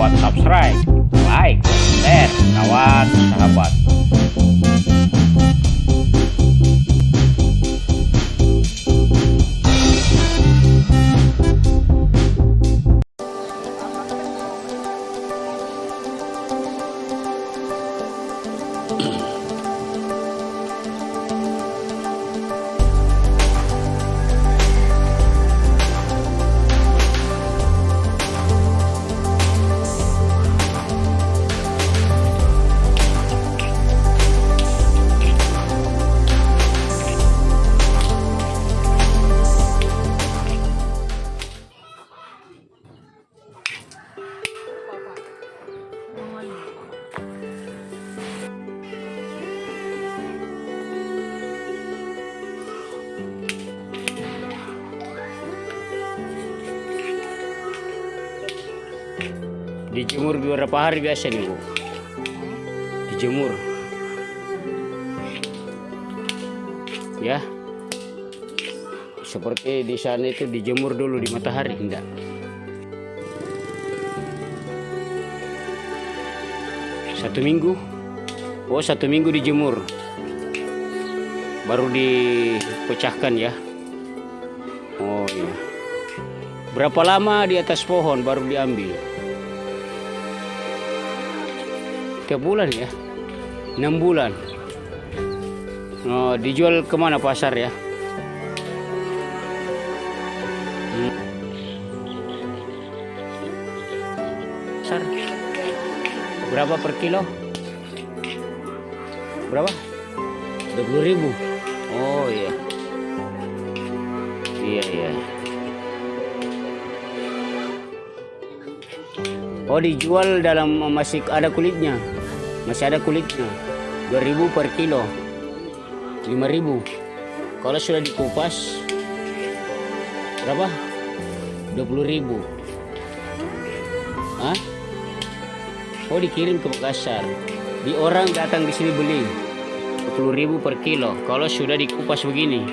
lewat subscribe, like, share, kawan, sahabat. Dijemur beberapa hari biasa nih bu. Dijemur ya. Seperti di sana itu dijemur dulu di matahari enggak? Satu minggu. Oh satu minggu dijemur. Baru dipecahkan ya. Oh iya. Berapa lama di atas pohon baru diambil tiap bulan ya? Enam bulan. Oh, dijual ke mana pasar ya? Hmm. pasar. Berapa per kilo? Berapa? 20 ribu. Oh iya. Iya iya. Oh dijual dalam masih ada kulitnya masih ada kulitnya 2000 per kilo 5000 kalau sudah dikupas berapa 20000 Hah? Oh dikirim ke Makassar. Di orang datang di sini beli 10.000 per kilo. Kalau sudah dikupas begini.